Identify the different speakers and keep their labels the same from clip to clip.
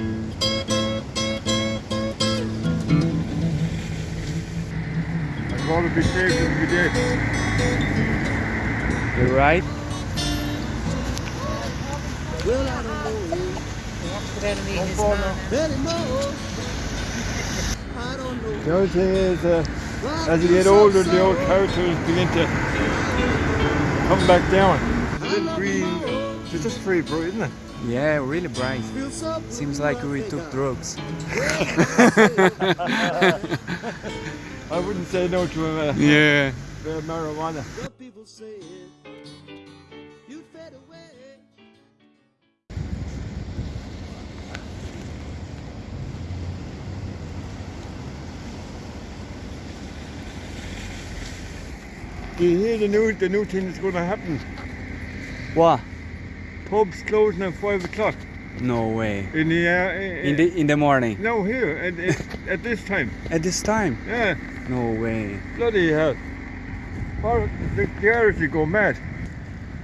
Speaker 1: I'd rather be safe than be dead.
Speaker 2: You're right.
Speaker 3: Well, I don't know.
Speaker 1: The other thing is, uh, as you get older, the old characters begin to come back down. It's green. It's just free, bro, isn't it?
Speaker 2: Yeah, really bright. Seems like we took drugs.
Speaker 1: I wouldn't say no to a uh,
Speaker 2: Yeah.
Speaker 1: of marijuana.
Speaker 3: What people say you.
Speaker 1: Do you hear the new, the new thing that's going to happen?
Speaker 2: What?
Speaker 1: Pubs closing at 5 o'clock
Speaker 2: No way.
Speaker 1: in the... Uh,
Speaker 2: In the in the morning.
Speaker 1: No, here, at, at, at this time.
Speaker 2: At this time?
Speaker 1: Yeah,
Speaker 2: No way.
Speaker 1: bloody hell. Or the, the Irish will go mad.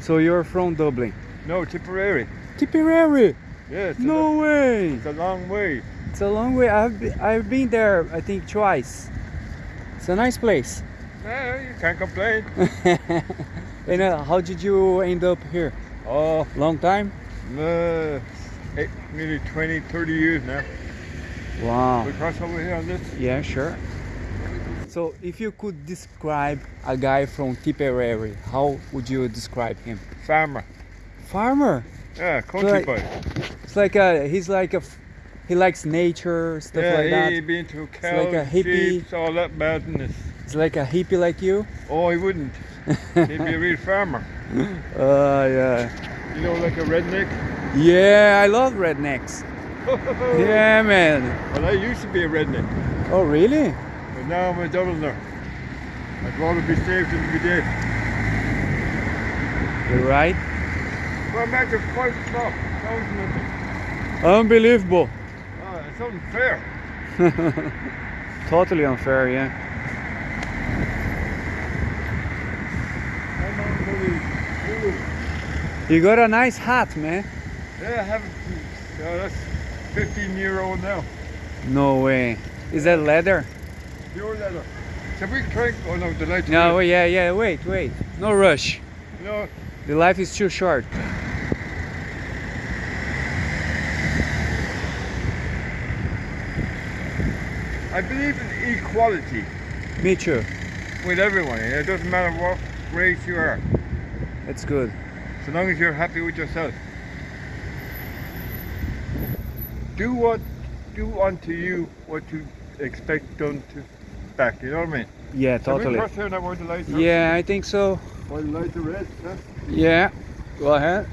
Speaker 2: So you're from Dublin?
Speaker 1: No, Tipperary.
Speaker 2: Tipperary?
Speaker 1: Yeah, it's, a,
Speaker 2: No way.
Speaker 1: it's a long way.
Speaker 2: It's a long way. I've been, I've been there I think twice. It's a nice place.
Speaker 1: Yeah, you can't complain.
Speaker 2: and uh, how did you end up here?
Speaker 1: Oh,
Speaker 2: Long time?
Speaker 1: uh, eight, nearly 20, 30 years now.
Speaker 2: Wow.
Speaker 1: We cross over here on this.
Speaker 2: Yeah, sure. So if you could describe a guy from Tipperary, how would you describe him?
Speaker 1: Farmer.
Speaker 2: Farmer.
Speaker 1: Yeah, country
Speaker 2: like-
Speaker 1: boy.
Speaker 2: It's like a he's like a, he likes nature stuff
Speaker 1: yeah,
Speaker 2: like that.
Speaker 1: he'd be into cows,
Speaker 2: like a hippie.
Speaker 1: sheep, all that madness.
Speaker 2: It's like a hippie like you.
Speaker 1: Oh, he wouldn't. He'd be a real farmer.
Speaker 2: Uh yeah.
Speaker 1: You know, like a redneck.
Speaker 2: Yeah, I love rednecks. Yeah, man.
Speaker 1: Well, I used to be a redneck,
Speaker 2: Oh really?
Speaker 1: but now I'm a Dubliner. I'd rather be safe than be dead.
Speaker 2: You're right.
Speaker 1: Well, to five o'clock. Thousand of them.
Speaker 2: Unbelievable.
Speaker 1: Oh, it's unfair.
Speaker 2: Totally unfair, yeah.
Speaker 1: I'm on bloody- Ooh.
Speaker 2: You got a nice hat, man.
Speaker 1: Yeah, I have it. Yeah, oh, that's 15 year old now.
Speaker 2: No way. Is that leather?
Speaker 1: Pure leather. Shall we try? Oh no, the light.
Speaker 2: No, yeah, yeah. Wait, wait. No rush.
Speaker 1: No,
Speaker 2: The life is too short.
Speaker 1: I believe in equality
Speaker 2: Me too.
Speaker 1: with everyone. It doesn't matter what race you are,
Speaker 2: That's good.
Speaker 1: So long as you're happy with yourself. Do what, do unto you what you expect done to back. You know what I mean?
Speaker 2: Yeah, totally.
Speaker 1: here now the lights?
Speaker 2: Yeah, I think so.
Speaker 1: Where the lights are red, huh?
Speaker 2: Yeah. Go ahead.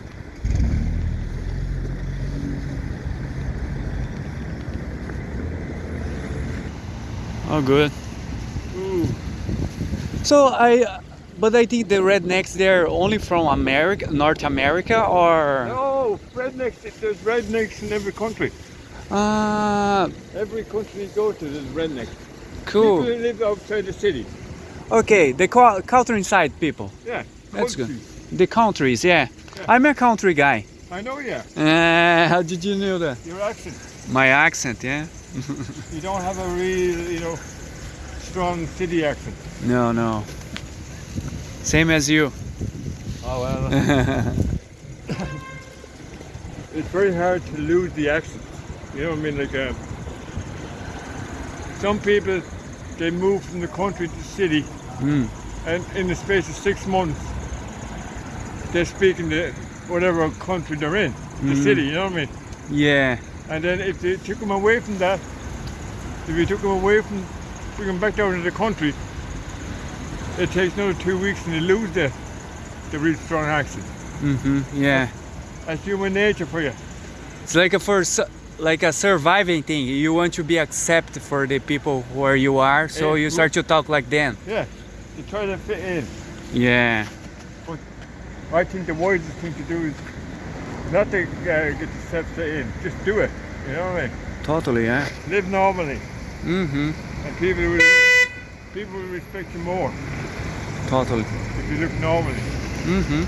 Speaker 2: Oh, good.
Speaker 1: Ooh.
Speaker 2: So I, but I think the rednecks they're only from America, North America, or
Speaker 1: No, rednecks. There's rednecks in every country.
Speaker 2: ah,
Speaker 1: Every country you go to, there's rednecks. People
Speaker 2: cool.
Speaker 1: who live outside the city.
Speaker 2: Okay, the co- countryside people,
Speaker 1: Yeah.
Speaker 2: That's good. the countries. Yeah,
Speaker 1: Yeah.
Speaker 2: I'm a country guy.
Speaker 1: I know yeah.
Speaker 2: Uh, how did you know that?
Speaker 1: Your accent.
Speaker 2: My accent, yeah.
Speaker 1: You don't have a real, you know, strong city accent.
Speaker 2: No, no. Same as you.
Speaker 1: Oh well. it's very hard to lose the accent. You know what I mean? Like, uh, some people, they move from the country to the city,
Speaker 2: Mm.
Speaker 1: and in the space of six months, they're speaking the whatever country they're in, the
Speaker 2: Mm.
Speaker 1: city. You know what I mean?
Speaker 2: Yeah.
Speaker 1: And then if they took them away from that, if you took them away from, took them back down to the country, it takes another two weeks and you lose the, the real strong accent.
Speaker 2: Mm-hmm. Yeah.
Speaker 1: That's human nature for you.
Speaker 2: It's like a first, like a surviving thing. You want to be accepted for the people where you are, so
Speaker 1: Eh,
Speaker 2: you start to talk like them.
Speaker 1: Yeah, you try to fit in.
Speaker 2: Yeah.
Speaker 1: But I think the wisest thing to do is not to uh, get yourself fit in. Just do it. You know what I mean?
Speaker 2: Totally. Yeah.
Speaker 1: Live normally,
Speaker 2: Mm-hmm.
Speaker 1: and people will people will respect you more
Speaker 2: Totally.
Speaker 1: if you look normally.
Speaker 2: Mm-hmm.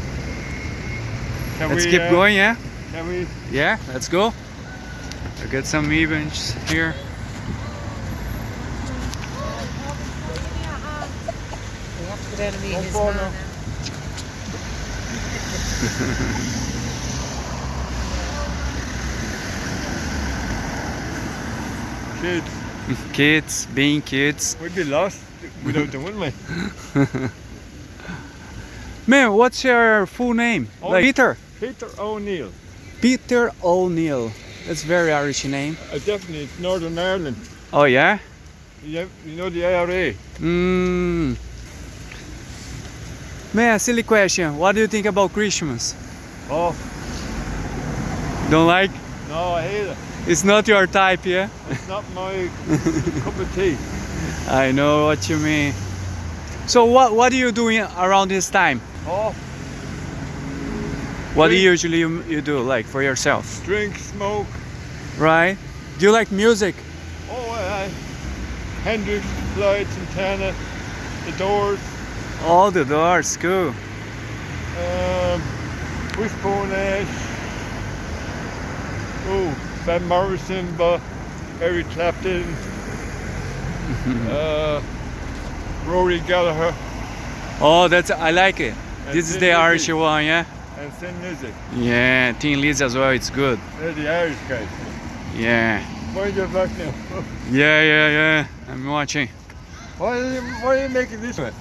Speaker 2: Let's
Speaker 1: we,
Speaker 2: keep
Speaker 1: uh,
Speaker 2: going. Yeah.
Speaker 1: Can we?
Speaker 2: Yeah. Let's go. I got some events here.
Speaker 4: We have to go down to meet
Speaker 1: Don't
Speaker 4: his
Speaker 1: fall
Speaker 4: man
Speaker 1: now.
Speaker 4: now.
Speaker 1: Kids,
Speaker 2: Kids, being kids.
Speaker 1: we'd be lost without the we?
Speaker 2: Man, what's your full name?
Speaker 1: Oh.
Speaker 2: Like Peter.
Speaker 1: Peter O'Neill.
Speaker 2: Peter O'Neill. That's very Irish name.
Speaker 1: Uh, definitely, it's Northern Ireland.
Speaker 2: Oh yeah?
Speaker 1: You, you know the IRA?
Speaker 2: Mm. Man, silly question. What do you think about Christmas?
Speaker 1: Oh,
Speaker 2: Don't like?
Speaker 1: no, I hate it.
Speaker 2: It's not your type, yeah?
Speaker 1: It's not my cup of tea.
Speaker 2: I know what you mean. So what what are you doing around this time?
Speaker 1: Oh,
Speaker 2: What do you usually you, you do like for yourself?
Speaker 1: drink, smoke.
Speaker 2: Right? Do you like music?
Speaker 1: Oh, I, Hendrix, Floyd, Santana, The Doors,
Speaker 2: All the doors, cool.
Speaker 1: um, Wishbone Ash. Oh, Van Morrison, but Eric Clapton, uh, Rory Gallagher,
Speaker 2: Oh, that's I like it. This is the
Speaker 1: Lizzy.
Speaker 2: Irish one, yeah.
Speaker 1: and Thin music.
Speaker 2: Yeah, Teen Liz as well. It's good.
Speaker 1: They're the Irish guys.
Speaker 2: Yeah,
Speaker 1: Mind your back now.
Speaker 2: yeah, yeah, yeah. I'm watching.
Speaker 1: why, are you, why are you making this one?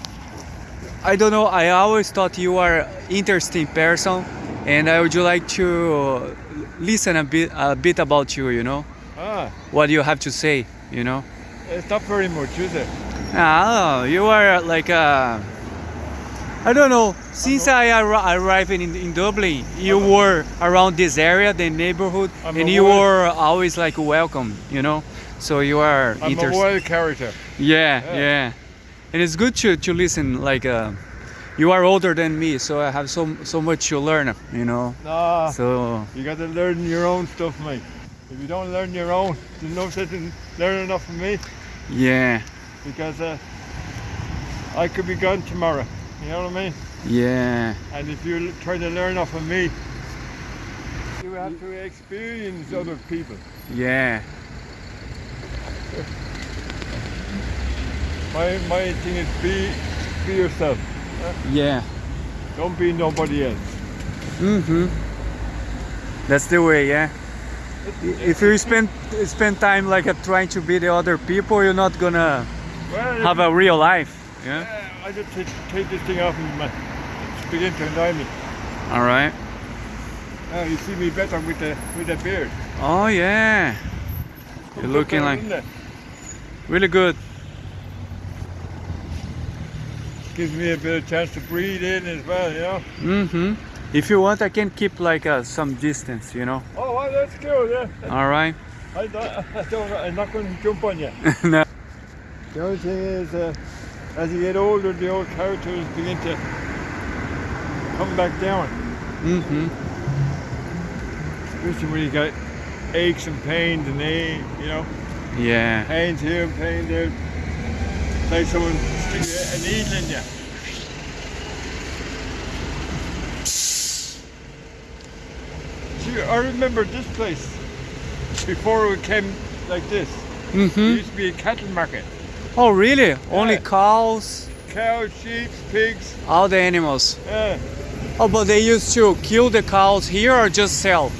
Speaker 2: I don't know. I always thought you are interesting person, and I would like to listen a bit a bit about you. You know
Speaker 1: Ah,
Speaker 2: what you have to say. You know.
Speaker 1: it's not very much, is it?
Speaker 2: Ah, you are like a. I don't know. Since I arri- arrived in, in Dublin, you were around this area, the neighborhood,
Speaker 1: I'm
Speaker 2: and you were always like welcome, you know. So you are
Speaker 1: I'm a wild character.
Speaker 2: Yeah,
Speaker 1: Yeah.
Speaker 2: yeah, and it's good to to listen. Like, uh, you are older than me, so I have so so much to learn, you know.
Speaker 1: Nah,
Speaker 2: So
Speaker 1: you got to learn your own stuff, mate. If you don't learn your own, there's no sense in learning enough from me
Speaker 2: yeah,
Speaker 1: because uh, I could be gone tomorrow. You know what I mean?
Speaker 2: yeah,
Speaker 1: And if you try to learn off of me, you have to experience other people.
Speaker 2: yeah,
Speaker 1: My my thing is be be yourself.
Speaker 2: yeah.
Speaker 1: Don't be nobody else.
Speaker 2: Mm-hmm. That's the way, yeah. If you spend spend time like uh, trying to be the other people, you're not gonna
Speaker 1: Well,
Speaker 2: have a real life. Yeah.
Speaker 1: uh, I just take, take this thing off and uh, begin to annoy me.
Speaker 2: All right.
Speaker 1: Uh, you see me better with the with the beard.
Speaker 2: Oh yeah. You're looking like really good.
Speaker 1: gives me a bit of chance to breathe in as well. You know.
Speaker 2: Mm-hmm. If you want, I can keep like uh, some distance. You know.
Speaker 1: Oh, well, that's cool. Yeah.
Speaker 2: All right.
Speaker 1: I, don't- I don't, I'm not going to jump on you.
Speaker 2: no.
Speaker 1: The only thing is, uh, as you get older, the old characters begin to come back down.
Speaker 2: Mm-hmm.
Speaker 1: Especially when you got aches and pains and they, you know,
Speaker 2: Yeah.
Speaker 1: pains here and pain there. Like someone sticking a needle in you. See, I remember this place before it came like this.
Speaker 2: Mm-hmm.
Speaker 1: used to be a cattle market.
Speaker 2: Oh really? Only cows,
Speaker 1: Cows, sheep, pigs.
Speaker 2: all the animals.
Speaker 1: Yeah.
Speaker 2: Oh, but they used to kill the cows here or just sell?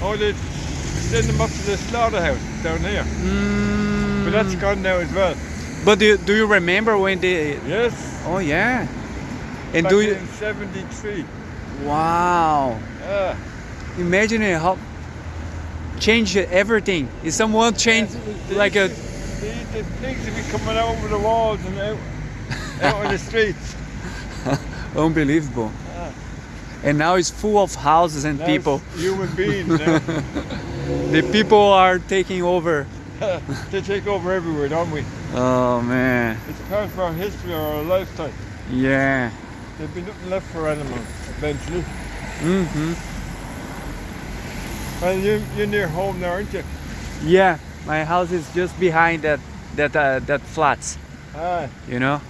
Speaker 1: Oh, they send them up to the slaughterhouse down here.
Speaker 2: Mm.
Speaker 1: But that's gone now as well.
Speaker 2: But do, do you remember when they?
Speaker 1: Yes.
Speaker 2: Oh yeah. And
Speaker 1: back
Speaker 2: do you?
Speaker 1: in 73.
Speaker 2: Wow.
Speaker 1: Yeah.
Speaker 2: Imagine how change everything. If someone
Speaker 1: changed
Speaker 2: like a
Speaker 1: The, the pigs would be coming out over the walls and out, out on the streets.
Speaker 2: unbelievable. And now it's full of houses and people.
Speaker 1: Human beings.
Speaker 2: The people are taking over.
Speaker 1: they take over everywhere, don't we?
Speaker 2: Oh man.
Speaker 1: It's part of our history or our lifetime.
Speaker 2: Yeah.
Speaker 1: There'll be nothing left for animals eventually.
Speaker 2: Mm-hmm.
Speaker 1: Well, you, you're near home now, aren't you?
Speaker 2: Yeah. My house is just behind that that uh, that flats.
Speaker 1: Ah,
Speaker 2: You know.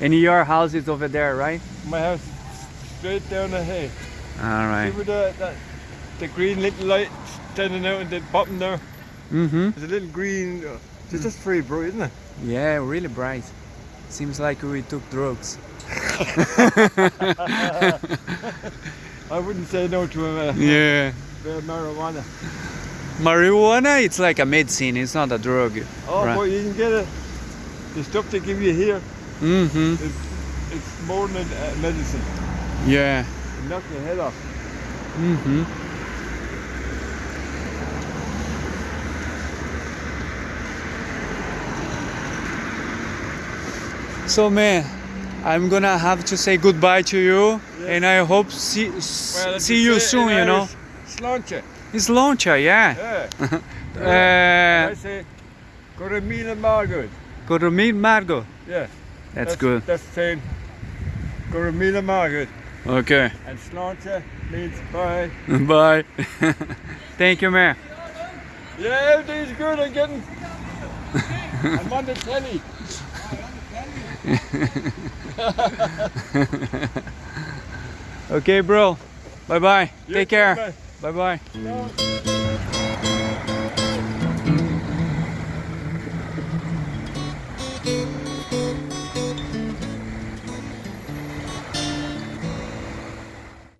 Speaker 2: And your house is over there, right?
Speaker 1: my house straight down the hay.
Speaker 2: All
Speaker 1: See
Speaker 2: right.
Speaker 1: where the, the, the green little light standing out in the bottom there.
Speaker 2: Mm-hmm.
Speaker 1: There's a little green. Uh, it's just free, bro, isn't it?
Speaker 2: Yeah, really bright. Seems like we took drugs.
Speaker 1: I wouldn't say no to a uh,
Speaker 2: Yeah.
Speaker 1: marijuana.
Speaker 2: Marijuana, it's like a medicine. It's not a drug.
Speaker 1: Oh,
Speaker 2: Right.
Speaker 1: but you can get it. The stuff they give you here,
Speaker 2: Mm-hmm.
Speaker 1: it's more than a medicine.
Speaker 2: Yeah.
Speaker 1: It knocks your head off.
Speaker 2: Mm-hmm. So man, I'm gonna have to say goodbye to you,
Speaker 1: Yes.
Speaker 2: and I hope see
Speaker 1: Well,
Speaker 2: see you soon. You know,
Speaker 1: Sláinte.
Speaker 2: It's Launcher, yeah.
Speaker 1: Yeah.
Speaker 2: Uh,
Speaker 1: I say, go to Mila Margaret.
Speaker 2: go to meet Margot.
Speaker 1: Yeah.
Speaker 2: That's good.
Speaker 1: That's saying, go to Mila Margaret.
Speaker 2: Okay.
Speaker 1: And Sláinte means bye.
Speaker 2: Bye. Thank you, man.
Speaker 1: Yeah, everything's good. I'm getting. I'm on the telly.
Speaker 2: Okay, bro. Bye bye.
Speaker 1: You
Speaker 2: Take care. Bye bye.
Speaker 1: No.